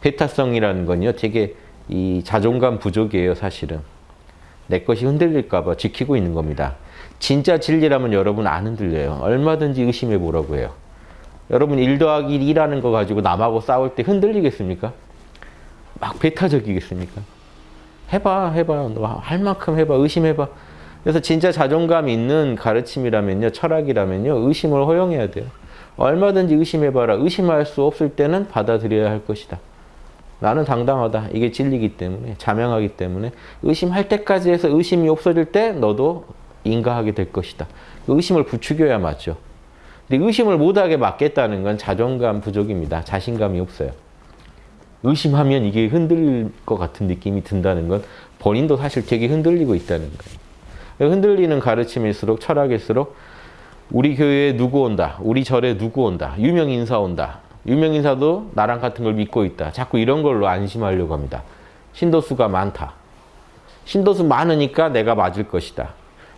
배타성이라는 건요. 되게 이 자존감 부족이에요, 사실은. 내 것이 흔들릴까 봐 지키고 있는 겁니다. 진짜 진리라면 여러분 안 흔들려요. 얼마든지 의심해 보라고 해요. 여러분 일 더하기 2라는 거 가지고 남하고 싸울 때 흔들리겠습니까? 막 배타적이겠습니까? 해봐, 해봐. 너할 만큼 해봐. 의심해봐. 그래서 진짜 자존감 있는 가르침이라면요, 철학이라면요, 의심을 허용해야 돼요. 얼마든지 의심해봐라. 의심할 수 없을 때는 받아들여야 할 것이다. 나는 당당하다. 이게 진리기 때문에, 자명하기 때문에 의심할 때까지 해서 의심이 없어질 때 너도 인가하게 될 것이다. 의심을 부추겨야 맞죠. 근데 의심을 못하게 막겠다는 건 자존감 부족입니다. 자신감이 없어요. 의심하면 이게 흔들릴 것 같은 느낌이 든다는 건 본인도 사실 되게 흔들리고 있다는 거예요. 흔들리는 가르침일수록 철학일수록 우리 교회에 누구 온다. 우리 절에 누구 온다. 유명 인사 온다. 유명 인사도 나랑 같은 걸 믿고 있다. 자꾸 이런 걸로 안심하려고 합니다. 신도수가 많다. 신도수 많으니까 내가 맞을 것이다.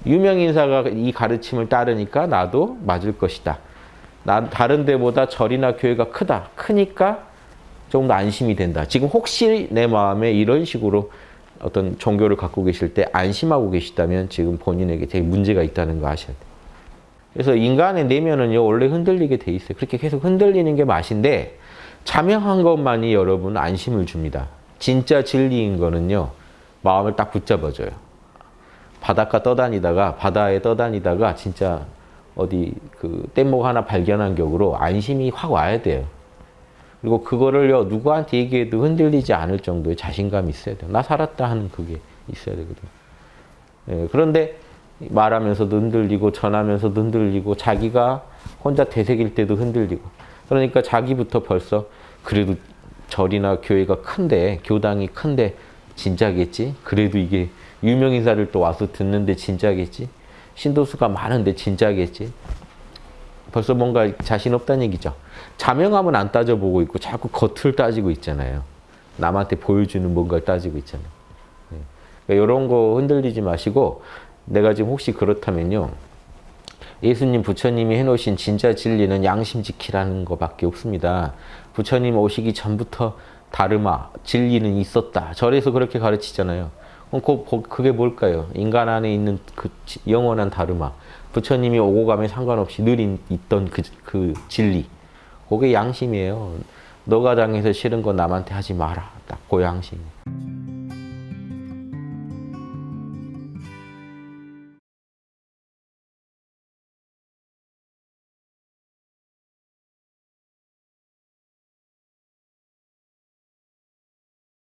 유명 인사가 이 가르침을 따르니까 나도 맞을 것이다. 나 다른 데보다 절이나 교회가 크다. 크니까 조금 더 안심이 된다. 지금 혹시 내 마음에 이런 식으로 어떤 종교를 갖고 계실 때 안심하고 계시다면 지금 본인에게 되게 문제가 있다는 거 아셔야 돼요. 그래서 인간의 내면은요 원래 흔들리게 돼 있어요. 그렇게 계속 흔들리는 게 맛인데 자명한 것만이 여러분 안심을 줍니다. 진짜 진리인 거는요 마음을 딱 붙잡아줘요. 바닷가 떠다니다가 바다에 떠다니다가 진짜 어디 그 뗏목 하나 발견한 격으로 안심이 확 와야 돼요. 그리고 그거를요 누구한테 얘기해도 흔들리지 않을 정도의 자신감이 있어야 돼요. 나 살았다 하는 그게 있어야 되거든요. 예, 그런데 말하면서도 흔들리고 전하면서도 흔들리고 자기가 혼자 되새길 때도 흔들리고 그러니까 자기부터 벌써 그래도 절이나 교회가 큰데 교당이 큰데 진짜겠지? 그래도 이게 유명 인사를 또 와서 듣는데 진짜겠지? 신도수가 많은데 진짜겠지? 벌써 뭔가 자신 없다는 얘기죠. 자명함은 안 따져보고 있고 자꾸 겉을 따지고 있잖아요. 남한테 보여주는 뭔가를 따지고 있잖아요. 네. 그러니까 이런 거 흔들리지 마시고 내가 지금 혹시 그렇다면요. 예수님, 부처님이 해놓으신 진짜 진리는 양심 지키라는 것밖에 없습니다. 부처님 오시기 전부터 다르마, 진리는 있었다. 절에서 그렇게 가르치잖아요. 그럼 그, 그게 뭘까요? 인간 안에 있는 그 영원한 다르마. 부처님이 오고 가면 상관없이 늘 있던 그, 그 진리. 그게 양심이에요. 너가 당해서 싫은 거 남한테 하지 마라. 딱 그 양심.